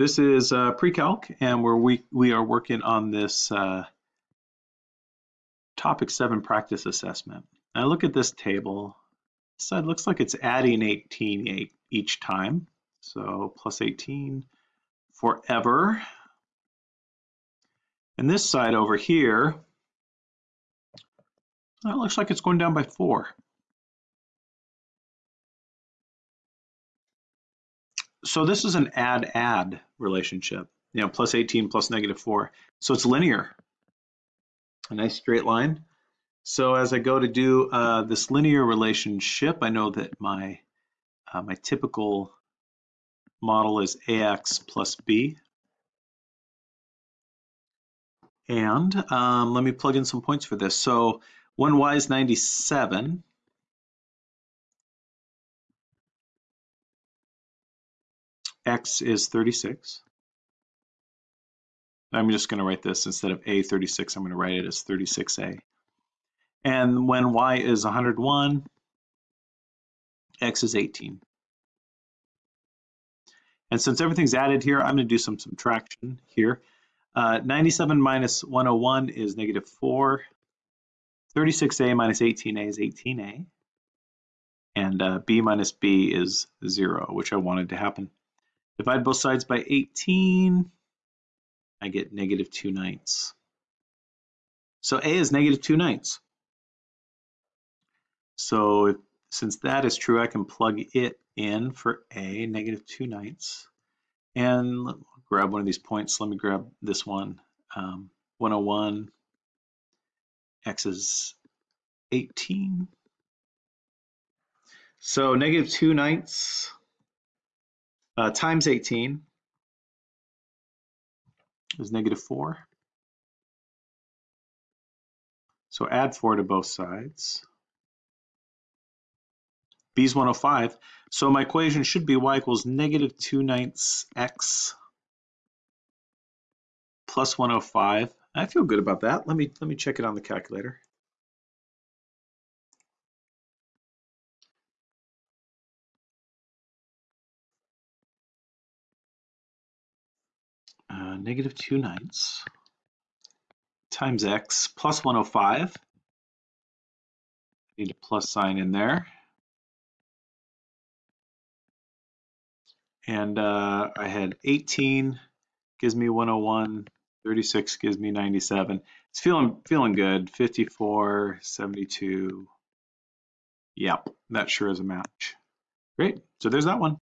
This is uh, pre-calc, and we're, we, we are working on this uh, topic seven practice assessment. I look at this table, this side looks like it's adding 18 each time. So plus 18 forever. And this side over here, that looks like it's going down by four. So this is an add-add relationship, you know, plus 18 plus negative 4. So it's linear, a nice straight line. So as I go to do uh, this linear relationship, I know that my, uh, my typical model is ax plus b. And um, let me plug in some points for this. So when y is 97, x is 36. I'm just going to write this instead of a36, I'm going to write it as 36a. And when y is 101, x is 18. And since everything's added here, I'm going to do some subtraction here. Uh, 97 minus 101 is negative 4. 36a minus 18a is 18a. And uh, b minus b is 0, which I wanted to happen. Divide both sides by 18, I get negative 2 ninths. So A is negative 2 ninths. So if, since that is true, I can plug it in for A, negative 2 ninths. And grab one of these points. Let me grab this one. Um, 101, X is 18. So negative 2 ninths uh, times 18 is negative 4. So add 4 to both sides. B is 105. So my equation should be y equals negative 2 ninths x plus 105. I feel good about that. Let me let me check it on the calculator. Negative 2 ninths times x plus 105. Need a plus sign in there. And uh, I had 18 gives me 101, 36 gives me 97. It's feeling feeling good. 54, 72. Yep, that sure is a match. Great. So there's that one.